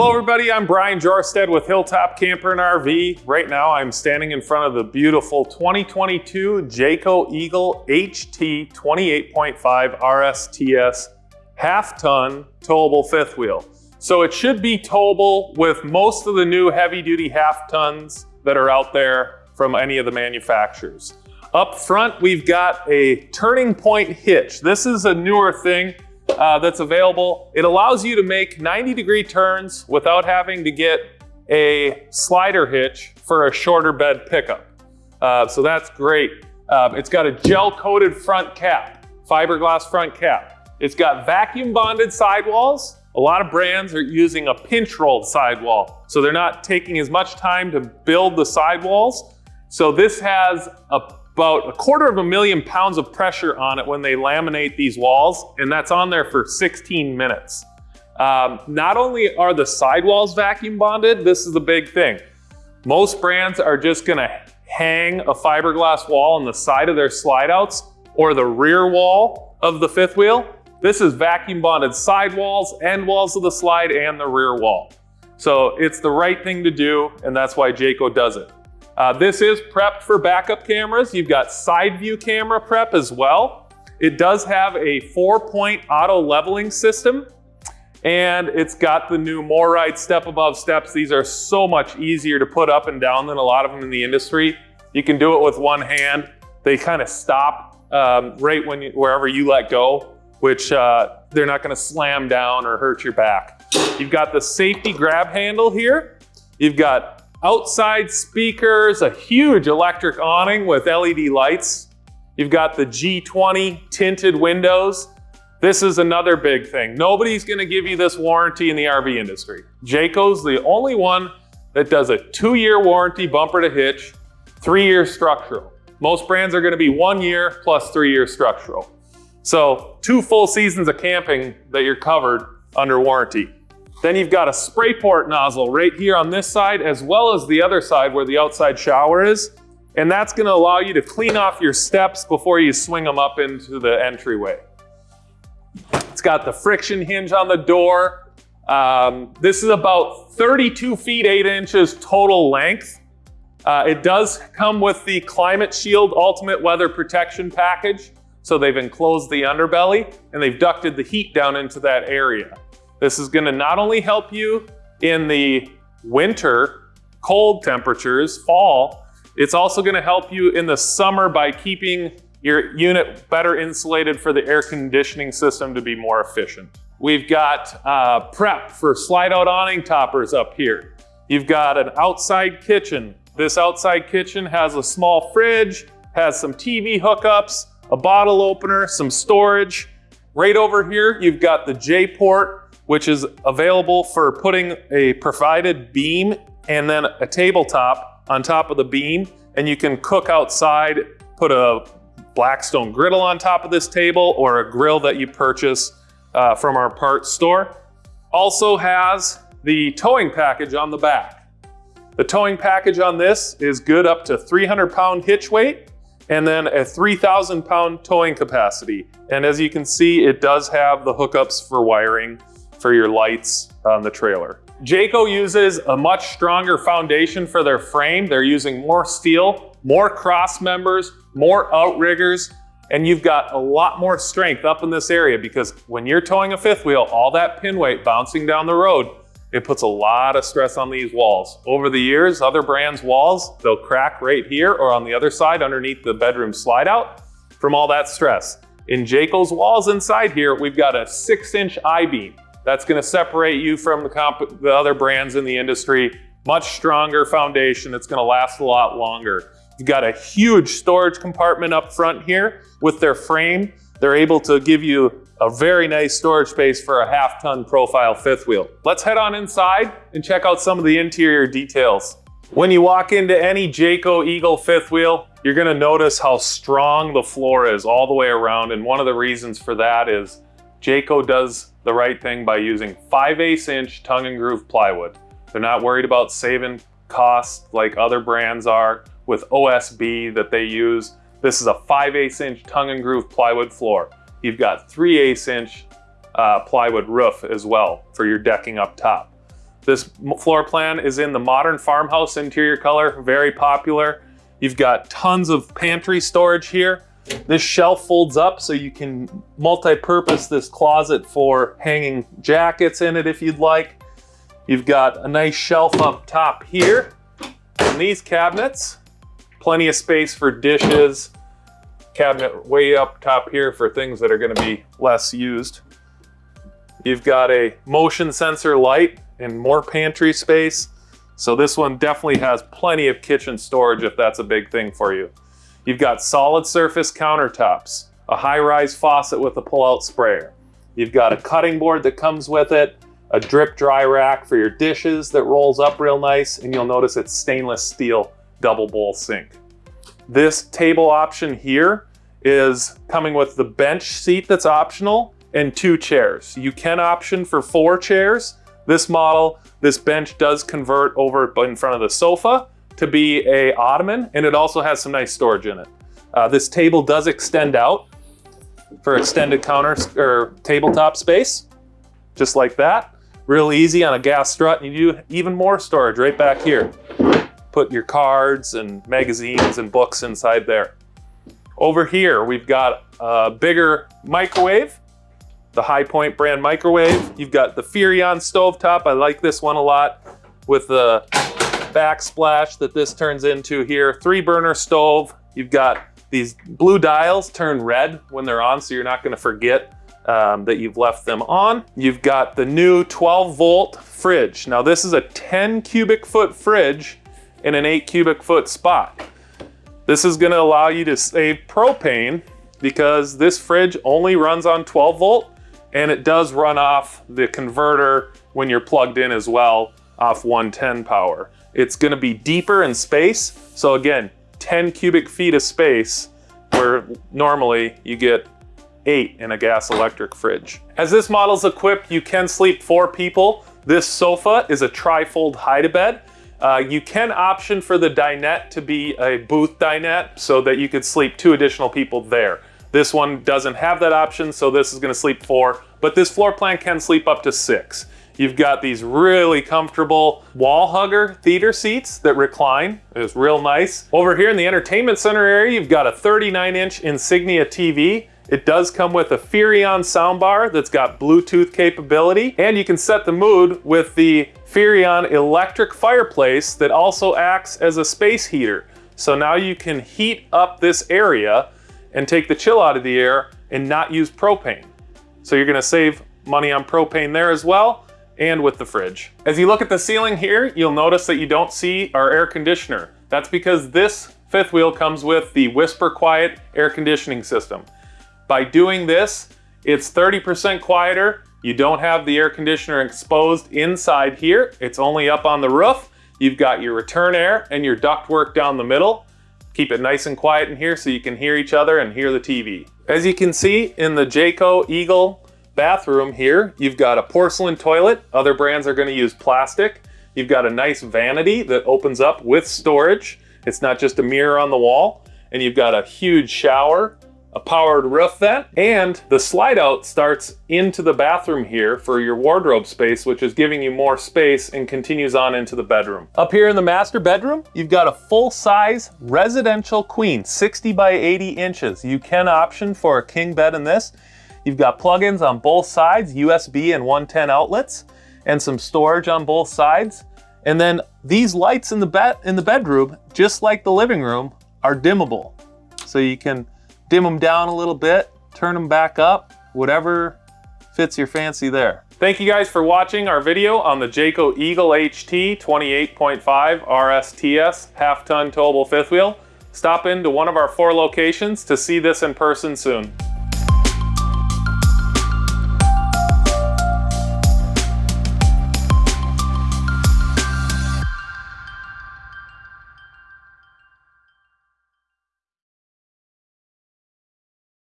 Hello everybody, I'm Brian Jorstad with Hilltop Camper and RV. Right now I'm standing in front of the beautiful 2022 Jayco Eagle HT 28.5 RSTS half-ton towable fifth wheel. So it should be towable with most of the new heavy-duty half-tons that are out there from any of the manufacturers. Up front, we've got a turning point hitch. This is a newer thing uh, that's available. It allows you to make 90 degree turns without having to get a slider hitch for a shorter bed pickup. Uh, so that's great. Uh, it's got a gel coated front cap, fiberglass front cap. It's got vacuum bonded sidewalls. A lot of brands are using a pinch rolled sidewall. So they're not taking as much time to build the sidewalls. So this has a about a quarter of a million pounds of pressure on it when they laminate these walls, and that's on there for 16 minutes. Um, not only are the sidewalls vacuum bonded, this is the big thing. Most brands are just gonna hang a fiberglass wall on the side of their slide outs or the rear wall of the fifth wheel. This is vacuum bonded sidewalls, end walls of the slide, and the rear wall. So it's the right thing to do, and that's why Jayco does it. Uh, this is prepped for backup cameras. You've got side view camera prep as well. It does have a four point auto leveling system and it's got the new MORryde step above steps. These are so much easier to put up and down than a lot of them in the industry. You can do it with one hand. They kind of stop um, right when you, wherever you let go, which uh, they're not gonna slam down or hurt your back. You've got the safety grab handle here. You've got outside speakers, a huge electric awning with LED lights. You've got the G20 tinted windows. This is another big thing. Nobody's gonna give you this warranty in the RV industry. Jayco's the only one that does a two-year warranty bumper to hitch, three-year structural. Most brands are gonna be one year plus three-year structural. So two full seasons of camping that you're covered under warranty. Then you've got a spray port nozzle right here on this side, as well as the other side where the outside shower is. And that's gonna allow you to clean off your steps before you swing them up into the entryway. It's got the friction hinge on the door. Um, this is about 32 feet, eight inches total length. Uh, it does come with the Climate Shield Ultimate Weather Protection Package. So they've enclosed the underbelly and they've ducted the heat down into that area. This is gonna not only help you in the winter, cold temperatures, fall, it's also gonna help you in the summer by keeping your unit better insulated for the air conditioning system to be more efficient. We've got uh, prep for slide out awning toppers up here. You've got an outside kitchen. This outside kitchen has a small fridge, has some TV hookups, a bottle opener, some storage. Right over here, you've got the J-port which is available for putting a provided beam and then a tabletop on top of the beam. And you can cook outside, put a Blackstone griddle on top of this table or a grill that you purchase uh, from our parts store. Also has the towing package on the back. The towing package on this is good up to 300 pound hitch weight and then a 3,000 pound towing capacity. And as you can see, it does have the hookups for wiring for your lights on the trailer. Jayco uses a much stronger foundation for their frame. They're using more steel, more cross members, more outriggers, and you've got a lot more strength up in this area because when you're towing a fifth wheel, all that pin weight bouncing down the road, it puts a lot of stress on these walls. Over the years, other brands' walls, they'll crack right here or on the other side underneath the bedroom slide out from all that stress. In Jayco's walls inside here, we've got a six inch I-beam. That's gonna separate you from the, the other brands in the industry. Much stronger foundation that's gonna last a lot longer. You've got a huge storage compartment up front here with their frame. They're able to give you a very nice storage space for a half ton profile fifth wheel. Let's head on inside and check out some of the interior details. When you walk into any Jayco Eagle fifth wheel, you're gonna notice how strong the floor is all the way around. And one of the reasons for that is Jayco does the right thing by using 5 8 inch tongue and groove plywood. They're not worried about saving costs like other brands are with OSB that they use. This is a 5 8 inch tongue and groove plywood floor. You've got 3 8 inch uh, plywood roof as well for your decking up top. This floor plan is in the modern farmhouse interior color, very popular. You've got tons of pantry storage here. This shelf folds up so you can multi-purpose this closet for hanging jackets in it if you'd like. You've got a nice shelf up top here. And these cabinets, plenty of space for dishes. Cabinet way up top here for things that are gonna be less used. You've got a motion sensor light and more pantry space. So this one definitely has plenty of kitchen storage if that's a big thing for you. You've got solid surface countertops, a high-rise faucet with a pull-out sprayer. You've got a cutting board that comes with it, a drip dry rack for your dishes that rolls up real nice, and you'll notice it's stainless steel double bowl sink. This table option here is coming with the bench seat that's optional and two chairs. You can option for four chairs. This model, this bench does convert over in front of the sofa to be a ottoman and it also has some nice storage in it. Uh, this table does extend out for extended counter or tabletop space, just like that. Real easy on a gas strut and you do even more storage right back here. Put your cards and magazines and books inside there. Over here, we've got a bigger microwave the High Point brand microwave. You've got the Furrion stovetop. I like this one a lot with the backsplash that this turns into here. Three burner stove. You've got these blue dials turn red when they're on, so you're not gonna forget um, that you've left them on. You've got the new 12 volt fridge. Now this is a 10 cubic foot fridge in an eight cubic foot spot. This is gonna allow you to save propane because this fridge only runs on 12 volt and it does run off the converter when you're plugged in as well off 110 power. It's gonna be deeper in space. So again, 10 cubic feet of space where normally you get eight in a gas electric fridge. As this model is equipped, you can sleep four people. This sofa is a trifold hide-a-bed. Uh, you can option for the dinette to be a booth dinette so that you could sleep two additional people there. This one doesn't have that option, so this is gonna sleep four, but this floor plan can sleep up to six. You've got these really comfortable wall hugger theater seats that recline. It's real nice. Over here in the entertainment center area, you've got a 39 inch Insignia TV. It does come with a Furrion soundbar that's got Bluetooth capability, and you can set the mood with the Furrion electric fireplace that also acts as a space heater. So now you can heat up this area and take the chill out of the air and not use propane. So you're gonna save money on propane there as well and with the fridge. As you look at the ceiling here, you'll notice that you don't see our air conditioner. That's because this fifth wheel comes with the Whisper Quiet air conditioning system. By doing this, it's 30% quieter. You don't have the air conditioner exposed inside here. It's only up on the roof. You've got your return air and your ductwork down the middle. Keep it nice and quiet in here so you can hear each other and hear the TV. As you can see in the Jayco Eagle bathroom here, you've got a porcelain toilet. Other brands are gonna use plastic. You've got a nice vanity that opens up with storage. It's not just a mirror on the wall. And you've got a huge shower a powered roof vent, and the slide out starts into the bathroom here for your wardrobe space, which is giving you more space and continues on into the bedroom. Up here in the master bedroom, you've got a full-size residential queen, 60 by 80 inches. You can option for a king bed in this. You've got plugins on both sides, USB and 110 outlets, and some storage on both sides. And then these lights in the bed in the bedroom, just like the living room, are dimmable. So you can dim them down a little bit, turn them back up, whatever fits your fancy there. Thank you guys for watching our video on the Jayco Eagle HT 28.5 RSTS half-ton towable fifth wheel. Stop into one of our four locations to see this in person soon.